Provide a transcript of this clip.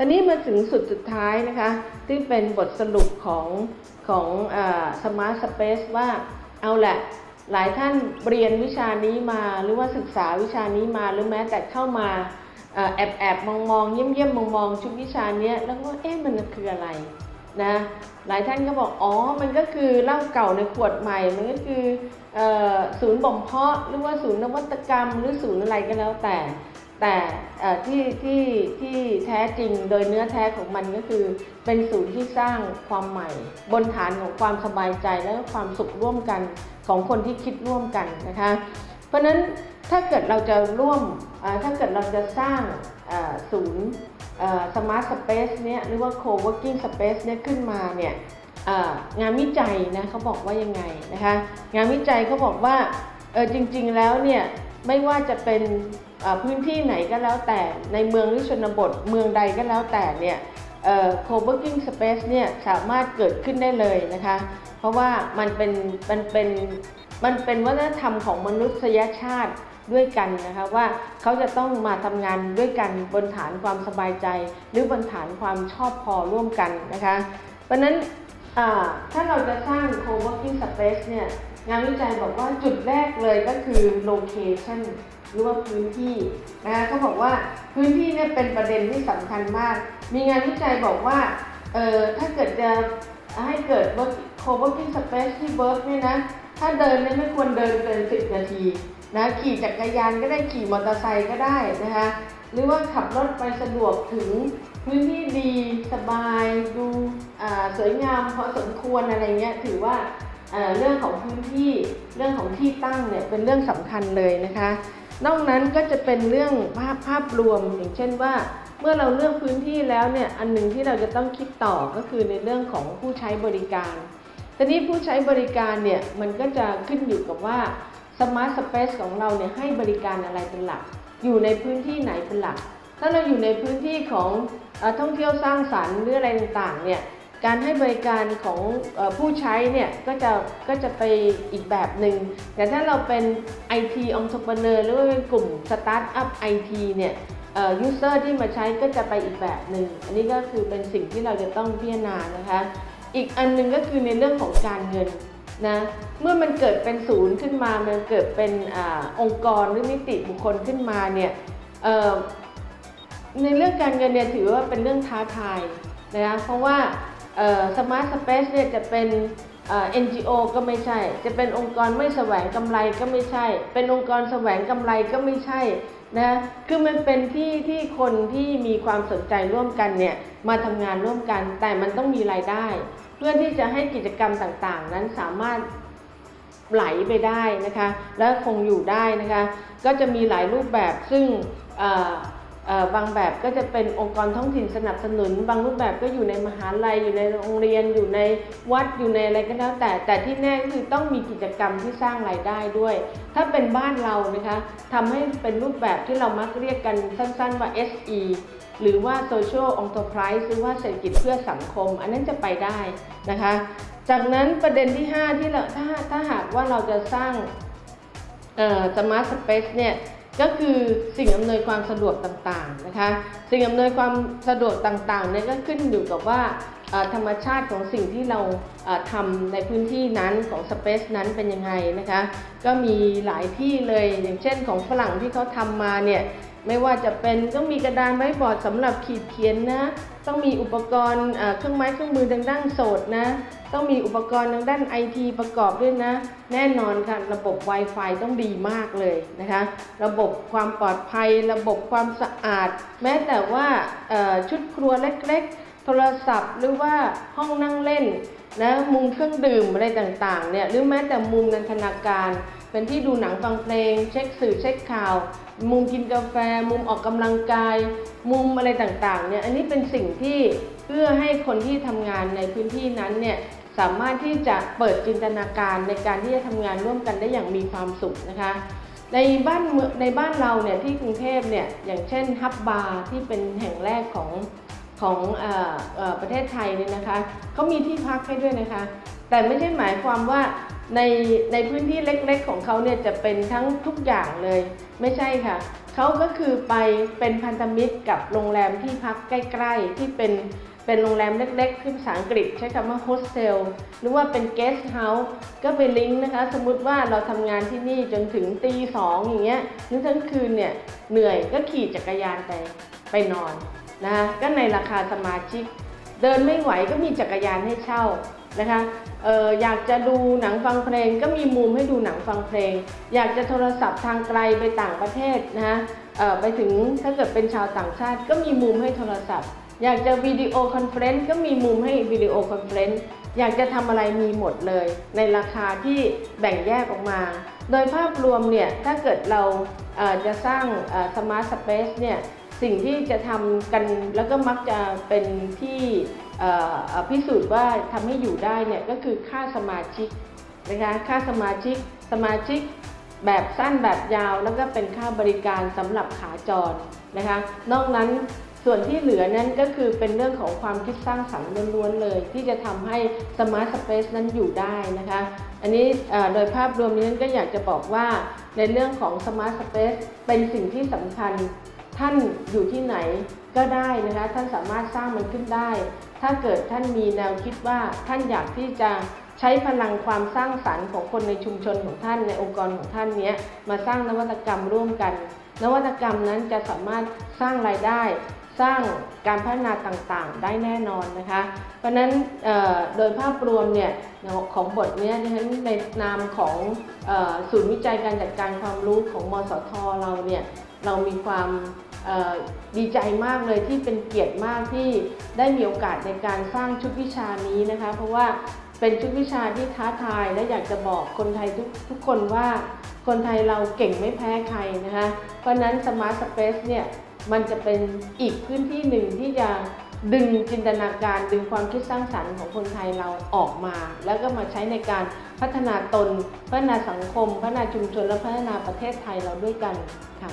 ตอนนี้มาถึงสุดสุดท้ายนะคะที่เป็นบทสรุปของของ smart space ว่าเอาแหละหลายท่านเรียนวิชานี้มาหรือว่าศึกษาวิชานี้มาหรือแม้แต่เข้ามาแอบแอบมองมองเยี่ยมเยี่ยมมองมองชุดวิชานี้แล้วก็เอ๊ะมันคืออะไรนะหลายท่านก็บอกอ๋อมันก็คือเหล้าเก่าในขวดใหม่ มันก็คือเออศูนย์บ่มเพาะหรือว่าศูนย์นวัตกรรม หรือศูนย์อะไรก็แล้วแต่ แต่ที่ที่ที่แท้จริงโดยเนื้อแท้ของมันก็คือ เป็นศูนย์ที่สร้างความใหม่ บนฐานของความสบายใจและความสุขร่วมกันของคนที่คิดร่วมกันนะคะ เพราะนั้นถ้าเกิดเราจะร่วมถ้าเกิดเราจะสร้างศูนย์ smart space เนี่ยหรือว่า co-working space เนี่ยขึ้นมาเนี่ยงานวิจัยนะเขาบอกว่ายังไงนะคะ งานวิจัยเขาบอกว่าจริงๆแล้วเนี่ย ไม่ว่าจะเป็นพื้นที่ไหนก็แล้วแต่ในเมืองหรือชนบทเมืองใดก็แล้วแต่เนี่ยเอ่อ co-working space เนี่ยสามารถเกิดขึ้นได้เลยนะคะ เพราะว่ามันเป็นมันเป็นมันเป็นวัฒนธรรมของมนุษยชาติด้วยกันนะคะว่าเขาจะต้องมาทำงานด้วยกันบนฐานความสบายใจ หรือบนฐานความชอบพอร่วมกันนะคะ เพราะฉะนั้นถ้าเราจะสร้าง co-working space เนี่ย งานวิจัยบอกว่าจุดแรกเลยก็คือ location หรือว่าพื้นที่นะคะเขาบอกว่าพื้นที่เนี่ยเป็นประเด็นที่สำคัญมาก มีงานวิจัยบอกว่าเออถ้าเกิดจะให้เกิด co-working space ที่ work เนี่ยนะถ้าเดินเนี่ยไม่ควรเดินเกิน 10 นาทีนะขี่จักรยานก็ได้ขี่มอเตอร์ไซค์ก็ได้นะคะหรือว่าขับรถไปสะดวกถึงพื้นที่ดีสบายดูอ่าสวยงามพอสมควรอะไรเงี้ยถือว่า เรื่องของพื้นที่เรื่องของที่ตั้งเนี่ยเป็นเรื่องสำคัญเลยนะคะ นอกนั้นก็จะเป็นเรื่องภาพภาพรวมอย่างเช่นว่า เมื่อเราเลือกพื้นที่แล้วเนี่ยอันหนึ่งที่เราจะต้องคิดต่อก็คือในเรื่องของผู้ใช้บริการทีนี้ผู้ใช้บริการเนี่ยมันก็จะขึ้นอยู่กับว่า smart space ของเราเนี่ยให้บริการอะไรเป็นหลัก อยู่ในพื้นที่ไหนเป็นหลัก ถ้าเราอยู่ในพื้นที่ของอท่องเที่ยวสร้างสรรค์หรืออะไรต่างๆเนี่ย การให้บริการของอผู้ใช้เนี่ยก็จะก็จะไปอีกแบบหนึ่งแต่ถ้าเราเป็น IT entrepreneur หรือว่าเป็นกลุ่มสตาร์ทอัพ IT เนี่ยเอ่อ user ที่มาใช้ก็จะไปอีกแบบหนึ่งอันนี้ก็คือเป็นสิ่งที่เราจะต้องพิจารณานะคะ อีกอันหนึงก็คือในเรื่องของการเงินนะเมื่อมันเกิดเป็นศูนย์ขึ้นมา มันเกิดเป็นอองค์กรหรือนิติบุคคลขึ้นมาเนี่ยในเรื่องการเงินเนี่ยถือว่าเป็นเรื่องท้าทายนะคะเพราะว่า สมาร์ทสเปซเนี่ยจะเป็นเอ่อ NGO ก็ไม่ใช่ จะเป็นองค์กรไม่แสวงกำไรก็ไม่ใช่ เป็นองค์กรแสวงกำไรก็ไม่ใช่นะคือมันเป็นที่ที่คนที่มีความสนใจร่วมกันเนี่ยมาทำงานร่วมกัน แต่มันต้องมีรายได้ เพื่อที่จะให้กิจกรรมต่างๆ นั้นสามารถไหลไปได้นะคะ และคงอยู่ได้นะคะ ก็จะมีหลายรูปแบบซึ่ง บางแบบก็จะเป็นองค์กรท้องถิ่นสนับสนุน บางรูปแบบก็อยู่ในมหาลัยอยู่ในโรงเรียนอยู่ในวัดอยู่ในอะไรก็แล้วแต่ แต่ที่แน่ก็คือต้องมีกิจกรรมที่สร้างรายได้ด้วย ถ้าเป็นบ้านเรานะคะทำให้เป็นรูปแบบที่เรามักเรียกกันสั้นๆว่า SE หรือว่า Social Enterprise หรือว่าเศรษฐกิจเพื่อสังคม อันนั้นจะไปได้นะคะ จากนั้นประเด็นที่ 5 ที่เราถ้าถ้าหากว่าเราจะสร้าง smart space เนี่ย ก็คือสิ่งอำนวยความสะดวกต่างๆนะคะ สิ่งอำนวยความสะดวกต่างๆเนี่ยก็ขึ้นอยู่กับว่าธรรมชาติของสิ่งที่เราทำในพื้นที่นั้นของ space นั้นเป็นยังไงนะคะ ก็มีหลายที่เลยอย่างเช่นของฝรั่งที่เขาทำมาเนี่ย ไม่ว่าจะเป็นต้องมีกระดานไว้บอร์ดสำหรับขีดเขียนนะ ต้องมีอุปกรณ์เครื่องไม้เครื่องมือทางด้านโสดนะ ต้องมีอุปกรณ์ทางด้านไอทีประกอบด้วยนะ แน่นอนค่ะระบบ Wi-Fi ต้องดีมากเลยนะคะ ระบบความปลอดภัย ระบบความสะอาด แม้แต่ว่าชุดครัวเล็กๆ โทรศัพท์ หรือว่าห้องนั่งเล่นนะมุมเครื่องดื่มอะไรต่างๆเนี่ยหรือแม้แต่มุมนันทนาการ เป็นที่ดูหนังฟังเพลง เช็คสื่อเช็คข่าว มุมกินกาแฟ มุมออกกำลังกาย มุมอะไรต่างๆเนี่ยอันนี้เป็นสิ่งที่เพื่อให้คนที่ทำงานในพื้นที่นั้นเนี่ยสามารถที่จะเปิดจินตนาการในการที่จะทำงานร่วมกันได้อย่างมีความสุขนะคะในบ้านเมืองในบ้านเราเนี่ยที่กรุงเทพเนี่ยอย่างเช่นฮับบาร์ที่เป็นแห่งแรกของของออเออประเทศไทยเนี่ยนะคะเขามีที่พักให้ด้วยนะคะ แต่ไม่ใช่หมายความว่า ในในพื้นที่เล็กๆของเขาเนี่ยจะเป็นทั้งทุกอย่างเลย ไม่ใช่ค่ะเขาก็คือไปเป็นพันธมิตรกับโรงแรมที่พักใกล้ๆ ที่เป็นเป็นโรงแรมเล็กๆที่ภาษาอังกฤษใช้คำว่าโฮสเทลหรือว่าเป็น guest house ก็ไปลิงก์นะคะ สมมุติว่าเราทำงานที่นี่จนถึงตีสองอย่างเงี้ยหรือทั้งคืนเนี่ยเหนื่อยก็ขี่จักรยานไปไปนอนนะคะก็ในราคาสมาชิก เดินไม่ไหวก็มีจักรยานให้เช่า นะคะเอออยากจะดูหนังฟังเพลงก็มีมุมให้ดูหนังฟังเพลง อยากจะโทรศัพท์ทางไกลไปต่างประเทศนะคะเออไปถึงถ้าเกิดเป็นชาวต่างชาติก็มีมุมให้โทรศัพท์ อยากจะ video conference ก็มีมุมให้ video conference อยากจะทำอะไรมีหมดเลย ในราคาที่แบ่งแยกออกมา โดยภาพรวมเนี่ยถ้าเกิดเราเออจะสร้าง smart space เนี่ยสิ่งที่จะทำกันแล้วก็มักจะเป็นที่ พิสูจน์ว่าทำให้อยู่ได้เนี่ยก็คือค่าสมาชิกนะคะค่าสมาชิกสมาชิกแบบสั้นแบบยาวแล้วก็เป็นค่าบริการสำหรับขาจรนะคะ นอกนั้นส่วนที่เหลือนั้นก็คือเป็นเรื่องของความคิดสร้างสรรค์ล้วนๆเลย ที่จะทำให้ smart space นั้นอยู่ได้นะคะ อันนี้โดยภาพรวมนี้ก็อยากจะบอกว่าในเรื่องของ smart space เป็นสิ่งที่สำคัญท่านอยู่ที่ไหนก็ได้นะคะ ท่านสามารถสร้างมันขึ้นได้ ถ้าเกิดท่านมีแนวคิดว่าท่านอยากที่จะใช้พลังความสร้างสรรค์ของคนในชุมชนของท่านในองค์กรของท่านนี้มาสร้างนวัตกรรมร่วมกัน นวัตกรรมนั้นจะสามารถสร้างรายได้ สร้างการพัฒนาต่างๆ ได้แน่นอนนะคะ เพราะนั้นโดยภาพรวมเนี่ยของบทนี้ดิฉันในนามของศูนย์วิจัยการจัดการความรู้ของมสทเราเนี่ยเรามีความ ดีใจมากเลยที่เป็นเกียรติมากที่ได้มีโอกาสในการสร้างชุดวิชานี้นะคะ เพราะว่าเป็นชุดวิชาที่ท้าทายและอยากจะบอกคนไทยทุกทุกคนว่าคนไทยเราเก่งไม่แพ้ใครนะคะ เพราะฉะนั้น Smart Space เนี่ยมันจะเป็นอีกพื้นที่หนึ่งที่จะดึงจินตนาการดึงความคิดสร้างสรรค์ของคนไทยเราออกมา แล้วก็มาใช้ในการพัฒนาตน พัฒนาสังคม พัฒนาชุมชนและพัฒนาประเทศไทยเราด้วยกันค่ะ